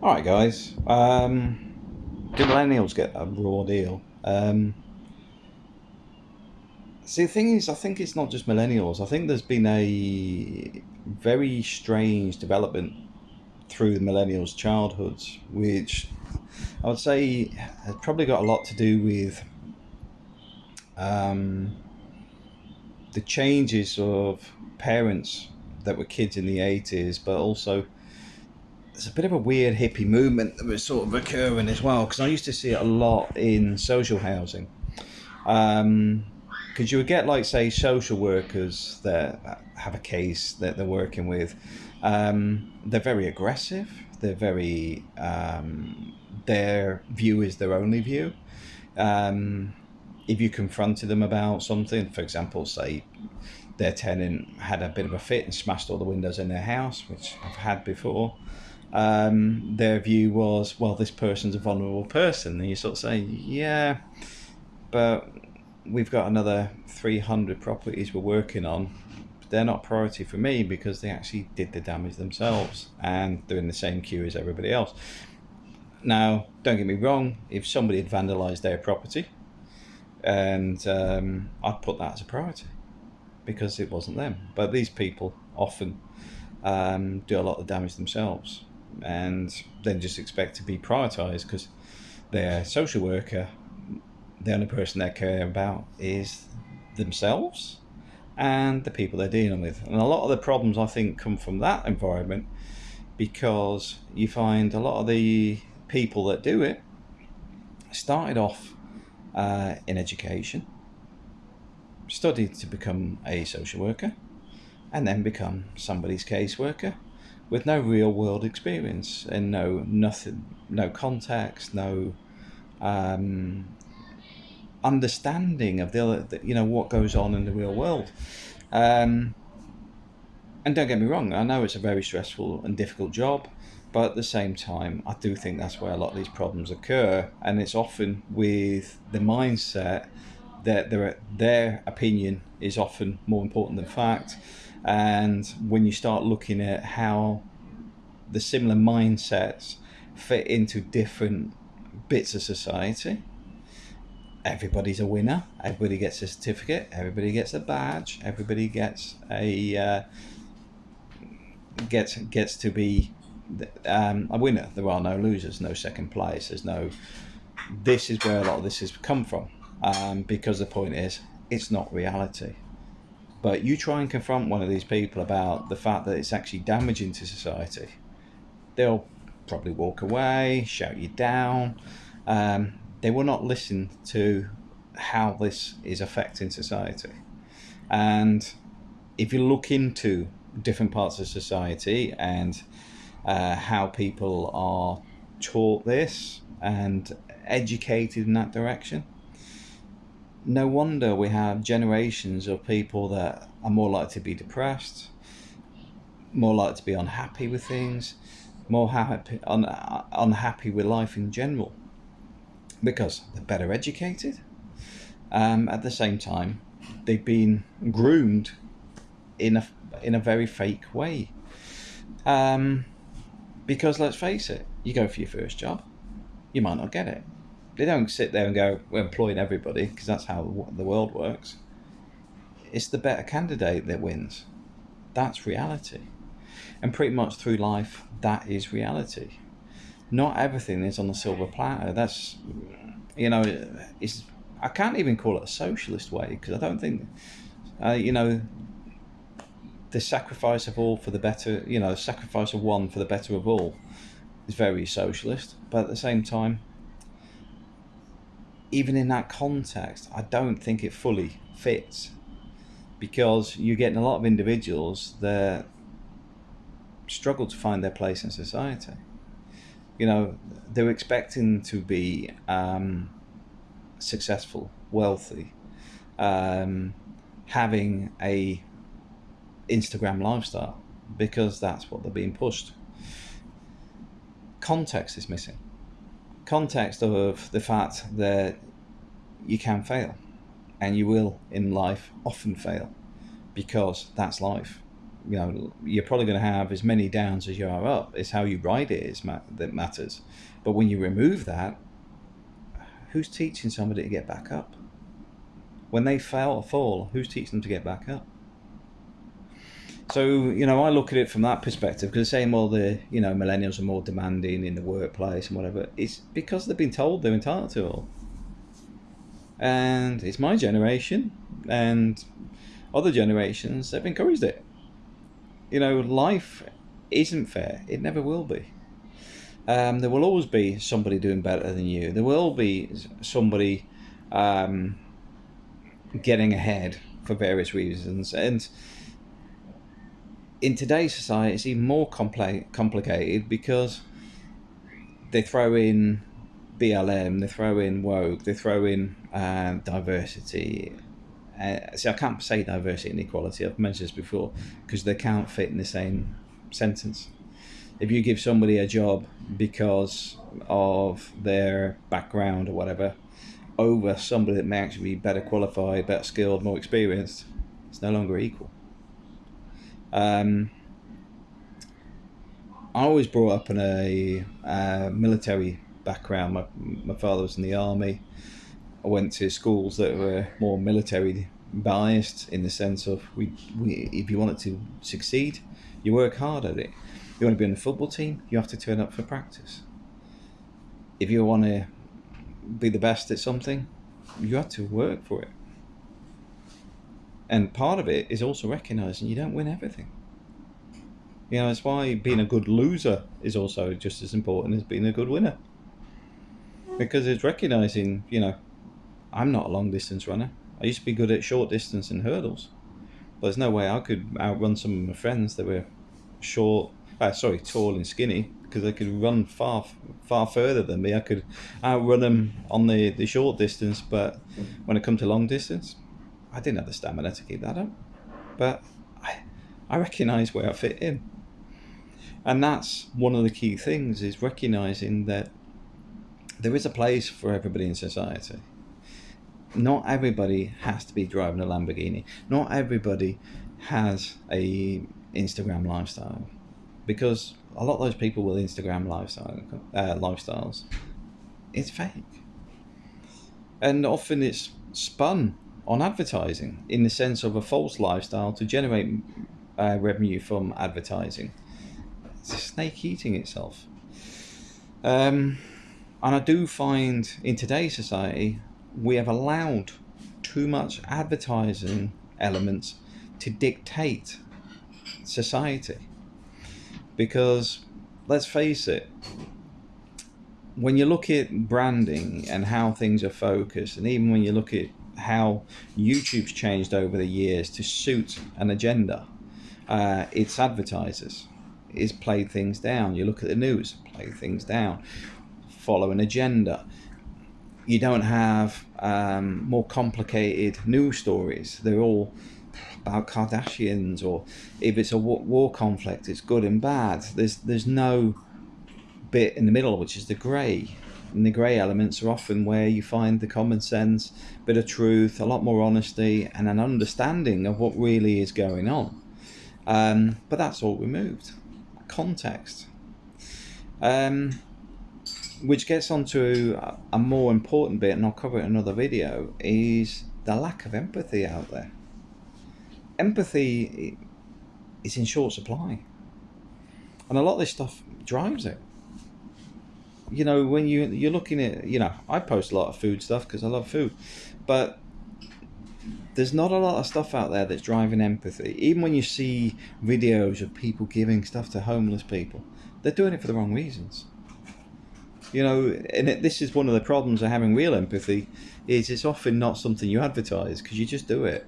All right, guys. Um, do millennials get a raw deal? Um, see, the thing is, I think it's not just millennials. I think there's been a very strange development through the millennials' childhoods, which I would say has probably got a lot to do with um, the changes of parents that were kids in the 80s, but also there's a bit of a weird hippie movement that was sort of occurring as well because I used to see it a lot in social housing. Because um, you would get, like, say, social workers that have a case that they're working with. Um, they're very aggressive. They're very. Um, their view is their only view. Um, if you confronted them about something, for example, say their tenant had a bit of a fit and smashed all the windows in their house, which I've had before, um, their view was, well, this person's a vulnerable person. And you sort of say, yeah, but we've got another 300 properties we're working on. They're not priority for me because they actually did the damage themselves and they're in the same queue as everybody else. Now, don't get me wrong, if somebody had vandalised their property, and um, I'd put that as a priority because it wasn't them. But these people often um, do a lot of damage themselves and then just expect to be prioritised because their social worker, the only person they care about is themselves and the people they're dealing with. And a lot of the problems I think come from that environment because you find a lot of the people that do it started off uh, in education, studied to become a social worker, and then become somebody's caseworker with no real world experience and no nothing, no context, no um, understanding of the you know, what goes on in the real world. Um, and don't get me wrong, I know it's a very stressful and difficult job, but at the same time, I do think that's where a lot of these problems occur, and it's often with the mindset that their their opinion is often more important than fact and when you start looking at how the similar mindsets fit into different bits of society, everybody's a winner. Everybody gets a certificate. Everybody gets a badge. Everybody gets a uh, gets gets to be um, a winner. There are no losers, no second place. There's no. This is where a lot of this has come from, um, because the point is, it's not reality. But you try and confront one of these people about the fact that it's actually damaging to society, they'll probably walk away, shout you down. Um, they will not listen to how this is affecting society. And if you look into different parts of society and uh, how people are taught this and educated in that direction, no wonder we have generations of people that are more likely to be depressed, more likely to be unhappy with things, more happy, un, unhappy with life in general, because they're better educated. Um, at the same time, they've been groomed in a in a very fake way. Um, because let's face it, you go for your first job, you might not get it they don't sit there and go, we're employing everybody, because that's how the world works. It's the better candidate that wins. That's reality. And pretty much through life, that is reality. Not everything is on the silver platter. That's, you know, it's, I can't even call it a socialist way, because I don't think, uh, you know, the sacrifice of all for the better, you know, the sacrifice of one for the better of all is very socialist. But at the same time, even in that context, I don't think it fully fits because you're getting a lot of individuals that struggle to find their place in society. You know, they're expecting to be um, successful, wealthy, um, having a Instagram lifestyle because that's what they're being pushed. Context is missing context of the fact that you can fail and you will in life often fail because that's life you know you're probably going to have as many downs as you are up. It's how you ride it is ma- that matters. But when you remove that, who's teaching somebody to get back up? When they fail or fall, who's teaching them to get back up? So you know, I look at it from that perspective because saying, well, the you know millennials are more demanding in the workplace and whatever. It's because they've been told they're entitled to all. And it's my generation, and other generations have encouraged it. You know, life isn't fair. It never will be. Um, there will always be somebody doing better than you. There will be somebody um, getting ahead for various reasons, and in today's society, it's even more compli- complicated because they throw in BLM, they throw in woke, they throw in uh, diversity. Uh, see, I can't say diversity and equality. I've mentioned this before because they can't fit in the same sentence. If you give somebody a job because of their background or whatever, over somebody that may actually be better qualified, better skilled, more experienced, it's no longer equal. Um, I was brought up in a uh, military background. My, my father was in the army. I went to schools that were more military biased in the sense of we, we if you wanted to succeed, you work hard at it. You want to be on the football team, you have to turn up for practice. If you want to be the best at something, you have to work for it. And part of it is also recognizing you don't win everything. You know, it's why being a good loser is also just as important as being a good winner. Because it's recognizing, you know, I'm not a long distance runner. I used to be good at short distance and hurdles. But there's no way I could outrun some of my friends that were short, uh, sorry, tall and skinny, because they could run far, far further than me. I could outrun them on the, the short distance, but when it comes to long distance, I didn't have the stamina to keep that up. But I, I recognise where I fit in. And that's one of the key things is recognizing that there is a place for everybody in society. Not everybody has to be driving a Lamborghini. Not everybody has a Instagram lifestyle, because a lot of those people with Instagram lifestyle uh, lifestyles, it's fake, and often it's spun on advertising in the sense of a false lifestyle to generate uh, revenue from advertising. It's a snake eating itself. Um, and I do find in today's society we have allowed too much advertising elements to dictate society. Because let's face it, when you look at branding and how things are focused, and even when you look at how YouTube's changed over the years to suit an agenda. Uh, its advertisers is played things down. You look at the news, play things down, follow an agenda. You don't have um, more complicated news stories. They're all about Kardashians, or if it's a war conflict, it's good and bad. There's there's no bit in the middle, which is the grey and the grey elements are often where you find the common sense, bit of truth, a lot more honesty, and an understanding of what really is going on. Um, but that's all removed. Context. Um, which gets onto a more important bit, and I'll cover it in another video, is the lack of empathy out there. Empathy is in short supply. And a lot of this stuff drives it you know when you you're looking at you know I post a lot of food stuff because I love food, but there's not a lot of stuff out there that's driving empathy. Even when you see videos of people giving stuff to homeless people, they're doing it for the wrong reasons. You know, and it, this is one of the problems of having real empathy, is it's often not something you advertise because you just do it.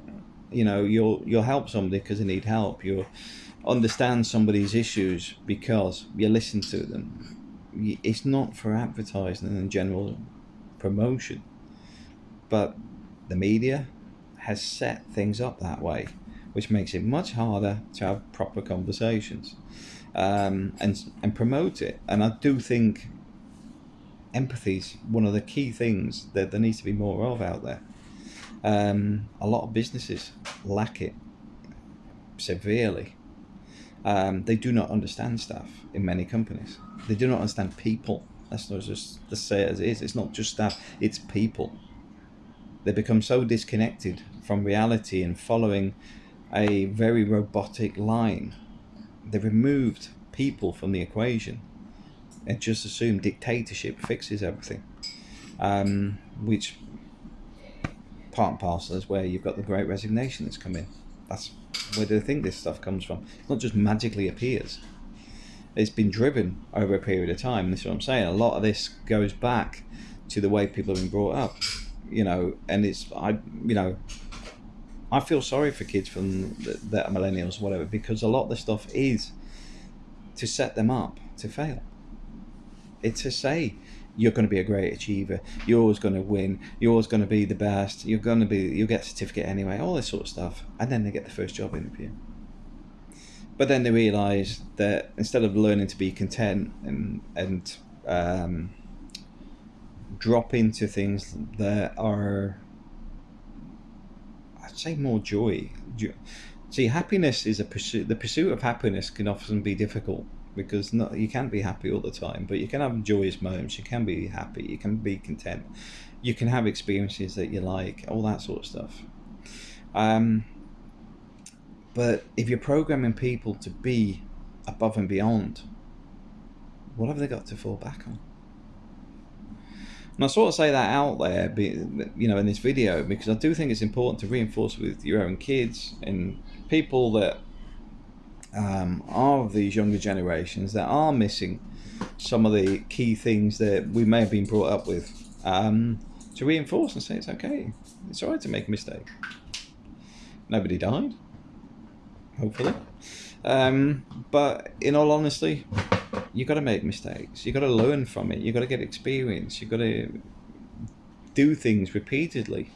You know, you'll you'll help somebody because they need help. You'll understand somebody's issues because you listen to them it's not for advertising and general promotion, but the media has set things up that way, which makes it much harder to have proper conversations um, and and promote it. And I do think empathy is one of the key things that there needs to be more of out there. Um, a lot of businesses lack it severely, Um, they do not understand staff in many companies. They do not understand people. That's not just to say it as it is. It's not just staff. It's people. They become so disconnected from reality and following a very robotic line. They've removed people from the equation and just assume dictatorship fixes everything. Um, which part and parcel is where you've got the great resignation that's come in. That's where do they think this stuff comes from? It's not just magically appears. It's been driven over a period of time. This is what I'm saying. A lot of this goes back to the way people have been brought up. You know, and it's I you know I feel sorry for kids from that are millennials, whatever, because a lot of the stuff is to set them up to fail. It's to say you're going to be a great achiever, you're always going to win, you're always going to be the best, you're going to be, you'll get a certificate anyway, all this sort of stuff, and then they get the first job interview. But then they realise that instead of learning to be content and and um, drop into things that are, I'd say, more joy. See, happiness is a pursuit. The pursuit of happiness can often be difficult because not, you can't be happy all the time, but you can have joyous moments. You can be happy. You can be content. You can have experiences that you like, all that sort of stuff. Um, but if you're programming people to be above and beyond, what have they got to fall back on? And I sort of say that out there, you know, in this video because I do think it's important to reinforce with your own kids and people that um, are of these younger generations that are missing some of the key things that we may have been brought up with um, to reinforce and say it's okay. It's all right to make a mistake. Nobody died, hopefully. Um, but in all honesty, you got to make mistakes. You got to learn from it. You got to get experience. You got to do things repeatedly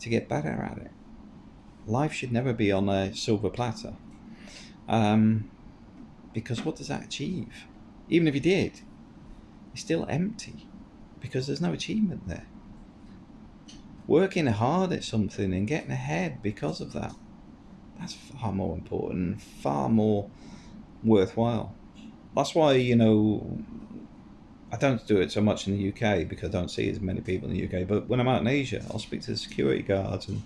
to get better at it. Life should never be on a silver platter. Um, because what does that achieve? Even if you did, it's still empty because there's no achievement there. Working hard at something and getting ahead because of that, that's far more important, far more worthwhile. That's why, you know, I don't do it so much in the UK because I don't see as many people in the UK. But when I'm out in Asia, I'll speak to the security guards and,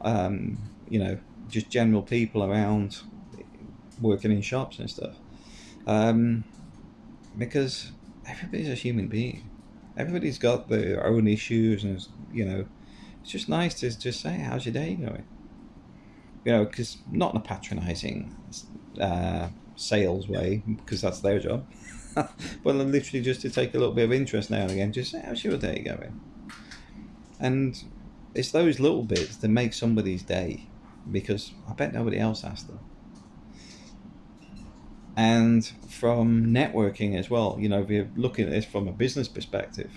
um, you know, just general people around working in shops and stuff. Um, because everybody's a human being. Everybody's got their own issues, and you know, it's just nice to just say, "How's your day going?" You know, because not in a patronising uh, sales way, because that's their job, but literally just to take a little bit of interest now and again, just say, "How's your day going?" And it's those little bits that make somebody's day, because I bet nobody else asked them and from networking as well. You know, if you're looking at this from a business perspective,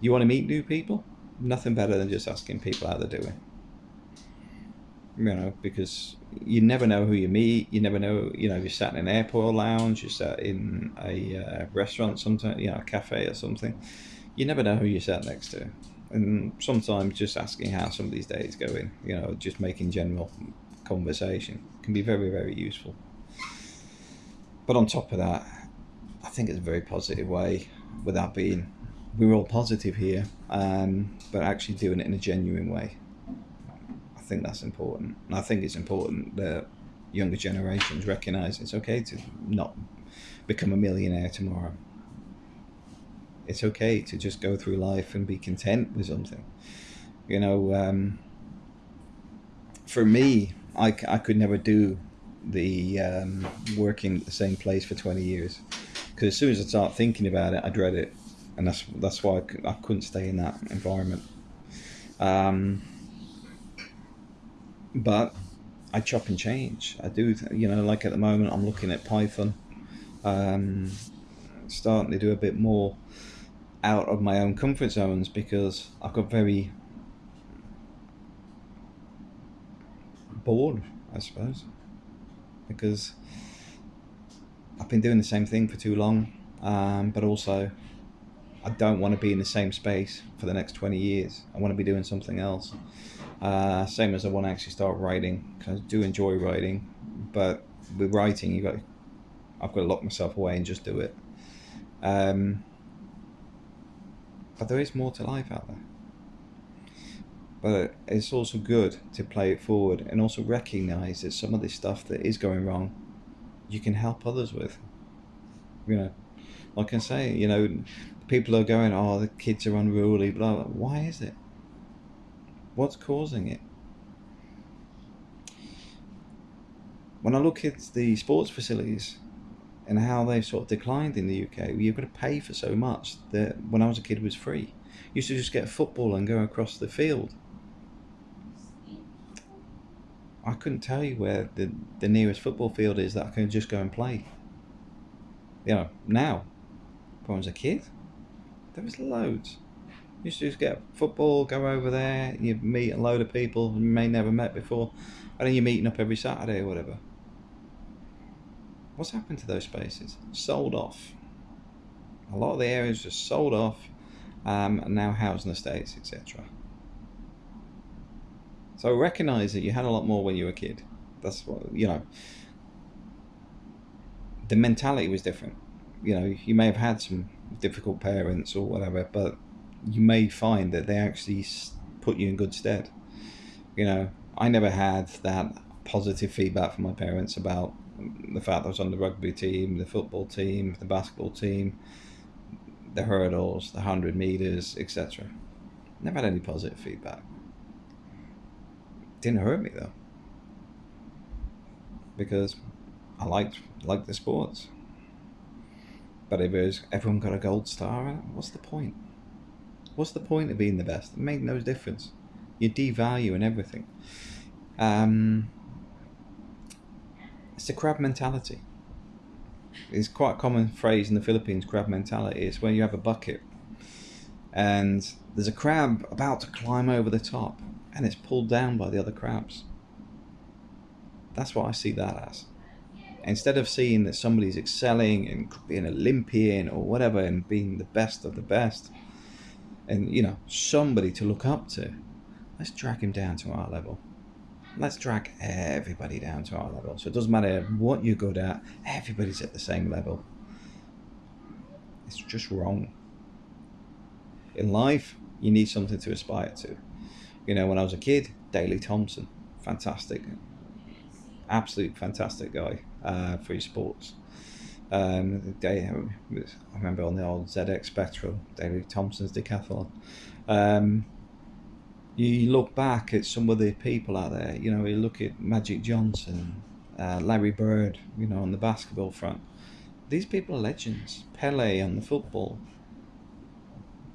you want to meet new people, nothing better than just asking people how they're doing. You know, because you never know who you meet. You never know, you know, if you're sat in an airport lounge, you're sat in a uh, restaurant, sometimes, you know, a cafe or something. You never know who you're sat next to. And sometimes just asking how somebody's day is going, you know, just making general conversation can be very, very useful. But on top of that, I think it's a very positive way without being, we're all positive here, um, but actually doing it in a genuine way. I think that's important. And I think it's important that younger generations recognise it's okay to not become a millionaire tomorrow. It's okay to just go through life and be content with something. You know, um, for me, I, I could never do the um, working at the same place for 20 years. Because as soon as I start thinking about it I dread it. And that's that's why I, I couldn't stay in that environment. Um, but I chop and change. I do you know like at the moment I'm looking at Python. Um, starting to do a bit more out of my own comfort zones because I got very bored I suppose because I've been doing the same thing for too long, um, but also I don't want to be in the same space for the next 20 years. I want to be doing something else. Uh, same as I want to actually start writing, because I do enjoy writing, but with writing, you've got I've got to lock myself away and just do it. Um, but there is more to life out there. But it's also good to play it forward and also recognize that some of this stuff that is going wrong, you can help others with. You know, like I say, you know, people are going, oh, the kids are unruly, blah, blah. Why is it? What's causing it? When I look at the sports facilities and how they've sort of declined in the UK, you've got to pay for so much that when I was a kid it was free. You used to just get football and go across the field. I couldn't tell you where the, the nearest football field is that I can just go and play. You know, now, when I was a kid, there was loads. You used to just get football, go over there, you meet a load of people you may never met before, and then you're meeting up every Saturday or whatever. What's happened to those spaces? Sold off. A lot of the areas just sold off, um, and now housing estates, etc. So recognize that you had a lot more when you were a kid. That's what you know. The mentality was different. You know, you may have had some difficult parents or whatever, but you may find that they actually put you in good stead. You know, I never had that positive feedback from my parents about the fact that I was on the rugby team, the football team, the basketball team, the hurdles, the 100 meters, etc. Never had any positive feedback. Didn't hurt me though. Because I liked liked the sports. But if was everyone got a gold star, what's the point? What's the point of being the best? It made no difference. You devalue and everything. Um, it's the crab mentality. It's quite a common phrase in the Philippines, crab mentality. It's where you have a bucket and there's a crab about to climb over the top and it's pulled down by the other crabs. That's what I see that as. Instead of seeing that somebody's excelling and being Olympian or whatever and being the best of the best, and you know, somebody to look up to, let's drag him down to our level. Let's drag everybody down to our level. So it doesn't matter what you're good at, everybody's at the same level. It's just wrong. In life, you need something to aspire to. You know, when I was a kid, Daley Thompson, fantastic, absolute fantastic guy uh, for his sports. Um, day, I remember on the old ZX Spectrum, Daley Thompson's decathlon. Um, you look back at some of the people out there, you know, you look at Magic Johnson, uh, Larry Bird, you know, on the basketball front. These people are legends. Pele on the football.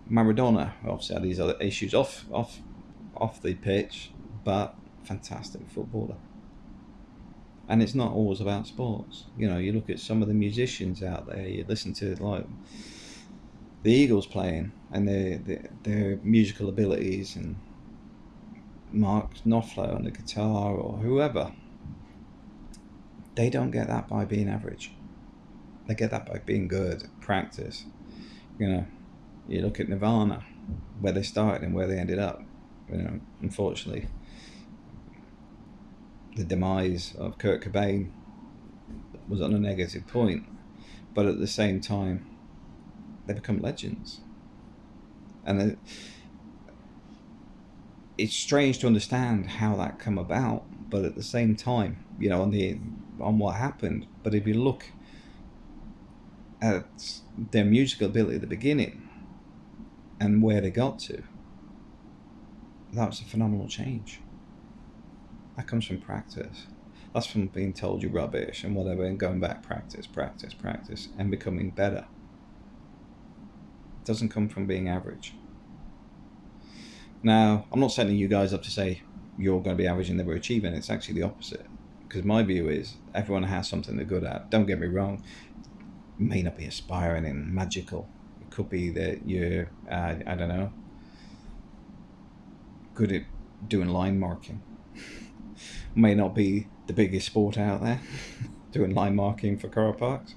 Maradona obviously had these other issues off off off the pitch, but fantastic footballer. And it's not always about sports. You know, you look at some of the musicians out there. You listen to like the Eagles playing and their their, their musical abilities and Mark Knopfler on the guitar or whoever. They don't get that by being average. They get that by being good, practice. You know, you look at Nirvana, where they started and where they ended up. You know, unfortunately, the demise of Kurt Cobain was on a negative point, but at the same time, they become legends. And it's strange to understand how that come about, but at the same time, you know, on the on what happened. But if you look at their musical ability at the beginning and where they got to, that was a phenomenal change. That comes from practice. That's from being told you're rubbish and whatever, and going back, practice, practice, practice, and becoming better. It doesn't come from being average. Now, I'm not setting you guys up to say you're going to be average and never achieving. It's actually the opposite. Because my view is everyone has something they're good at. Don't get me wrong. It may not be aspiring and magical. It could be that you're, uh, I don't know, good at doing line marking. may not be the biggest sport out there, doing line marking for car parks.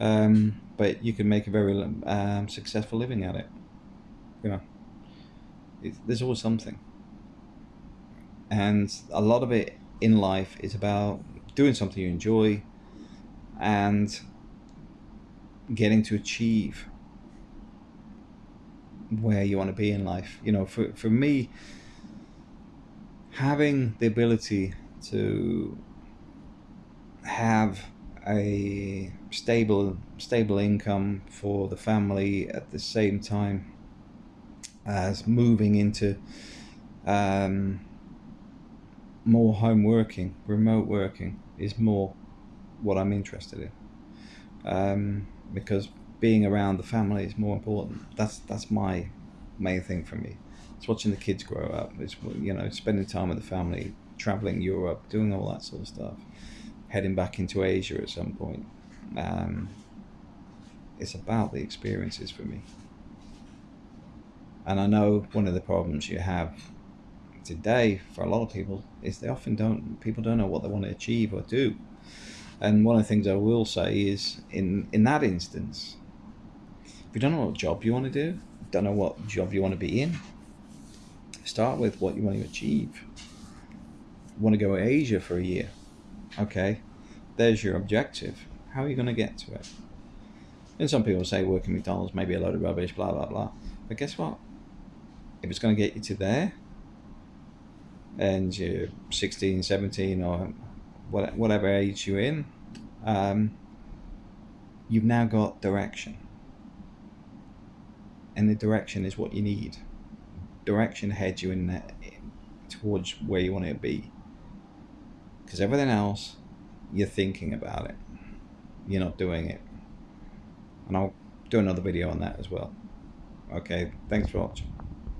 Um, but you can make a very um, successful living at it. You know there's always something. And a lot of it in life is about doing something you enjoy and getting to achieve where you want to be in life. You know, for, for me, having the ability to have a stable stable income for the family at the same time as moving into um, more home working, remote working is more what I'm interested in. Um, because being around the family is more important. That's that's my main thing for me. It's watching the kids grow up. It's you know spending time with the family, traveling Europe, doing all that sort of stuff, heading back into Asia at some point. Um, it's about the experiences for me. And I know one of the problems you have today for a lot of people is they often don't people don't know what they want to achieve or do. And one of the things I will say is in in that instance, if you don't know what job you want to do, don't know what job you want to be in, start with what you want to achieve. You want to go to Asia for a year. Okay, there's your objective. How are you going to get to it? And some people say working McDonald's may be a load of rubbish, blah, blah, blah. But guess what? If it's going to get you to there, and you're 16, 17, or whatever age you're in, um, you've now got direction. And the direction is what you need. Direction heads you in that, towards where you want to be. Because everything else, you're thinking about it. You're not doing it. And I'll do another video on that as well. Okay, thanks for watching.